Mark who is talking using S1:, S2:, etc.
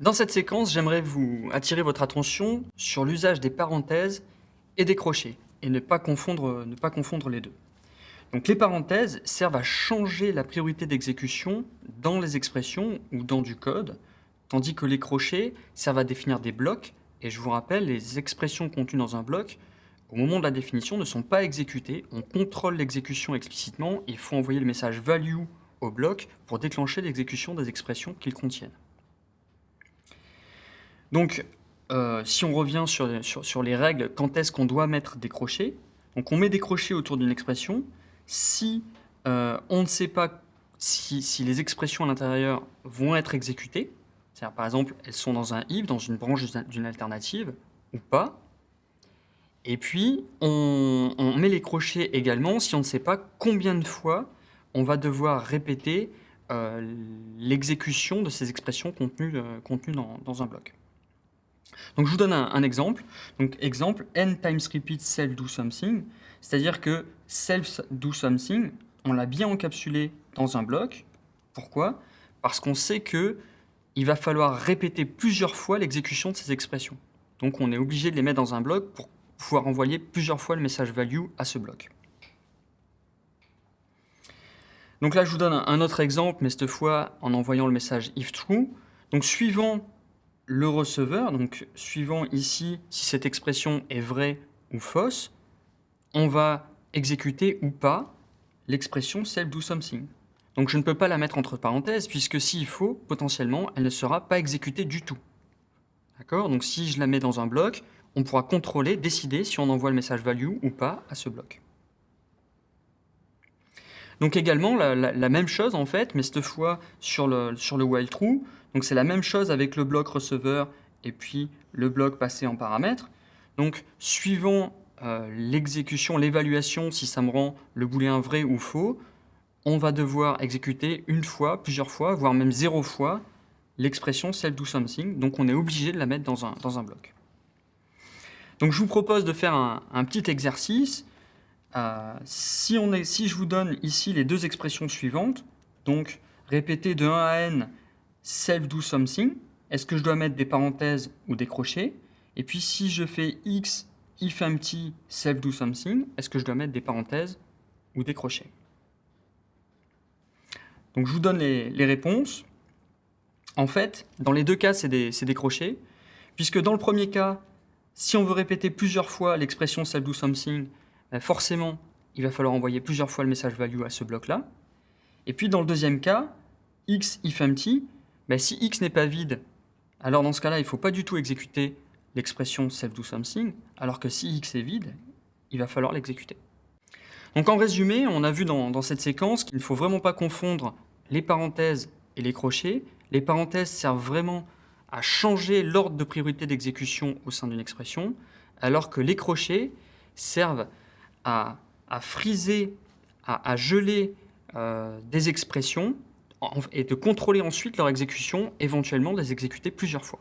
S1: Dans cette séquence, j'aimerais vous attirer votre attention sur l'usage des parenthèses et des crochets, et ne pas confondre, les deux. Donc les parenthèses servent à changer la priorité d'exécution dans les expressions ou dans du code, tandis que les crochets servent à définir des blocs, et je vous rappelle, les expressions contenues dans un bloc, au moment de la définition, ne sont pas exécutées, on contrôle l'exécution explicitement, il faut envoyer le message value au bloc pour déclencher l'exécution des expressions qu'ils contiennent. Donc, euh, si on revient sur, sur, les règles, quand est-ce qu'on doit mettre des crochets? Donc, on met des crochets autour d'une expression. Si euh, on ne sait pas si, si les expressions à l'intérieur vont être exécutées, c'est-à-dire, par exemple, elles sont dans un if, dans une branche d'une alternative, ou pas. Et puis, on, met les crochets également si on ne sait pas combien de fois on va devoir répéter euh, l'exécution de ces expressions contenues, euh, dans, un bloc. Donc je vous donne un, exemple. Donc exemple, n times repeat self do something, c'est-à-dire que self do something, on l'a bien encapsulé dans un bloc. Pourquoi? Parce qu'on sait que il va falloir répéter plusieurs fois l'exécution de ces expressions. Donc on est obligé de les mettre dans un bloc pour pouvoir envoyer plusieurs fois le message value à ce bloc. Donc là, je vous donne un autre exemple, mais cette fois en envoyant le message if true. Donc suivant le receveur, donc suivant ici si cette expression est vraie ou fausse, on va exécuter ou pas l'expression self do something. Donc je ne peux pas la mettre entre parenthèses, puisque s'il faut, potentiellement, elle ne sera pas exécutée du tout. D'accord? Donc si je la mets dans un bloc, on pourra contrôler, décider si on envoie le message value ou pas à ce bloc. Donc également, la, même chose en fait, mais cette fois sur le, sur le while true. Donc c'est la même chose avec le bloc receveur et puis le bloc passé en paramètre. Donc suivant euh, l'exécution, l'évaluation, si ça me rend le booléen vrai ou faux, on va devoir exécuter une fois, plusieurs fois, voire même zéro fois l'expression self do something. Donc on est obligé de la mettre dans un, bloc. Donc je vous propose de faire un petit exercice euh, si, on est, si je vous donne ici les deux expressions suivantes, donc répéter de 1 à n self do something, est-ce que je dois mettre des parenthèses ou des crochets? Et puis si je fais x if empty self do something, est-ce que je dois mettre des parenthèses ou des crochets? Donc je vous donne les, réponses. En fait, dans les deux cas, c'est des, crochets, puisque dans le premier cas, si on veut répéter plusieurs fois l'expression self do something, forcément, il va falloir envoyer plusieurs fois le message value à ce bloc-là. Et puis dans le deuxième cas, x if empty, ben, si x n'est pas vide, alors dans ce cas-là, il ne faut pas du tout exécuter l'expression self do something, alors que si x est vide, il va falloir l'exécuter. Donc en résumé, on a vu dans, dans cette séquence qu'il ne faut vraiment pas confondre les parenthèses et les crochets. Les parenthèses servent vraiment à changer l'ordre de priorité d'exécution au sein d'une expression, alors que les crochets servent à, friser, à, geler euh, des expressions et de contrôler ensuite leur exécution, éventuellement de les exécuter plusieurs fois.